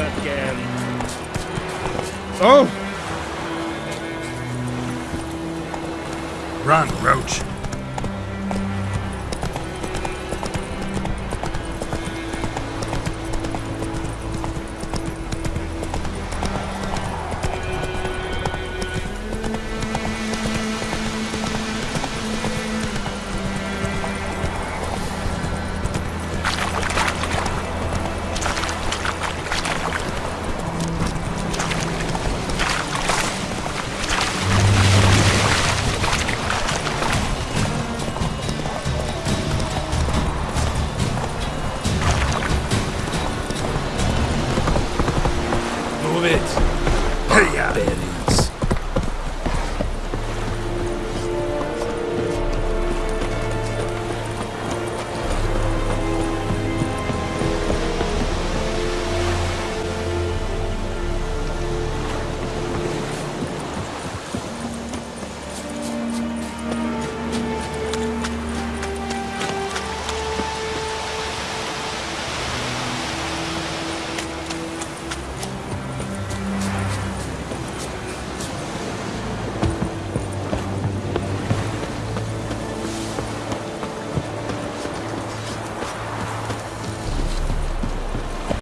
that. Oh! Run, Roach. Move it. Hey. Bury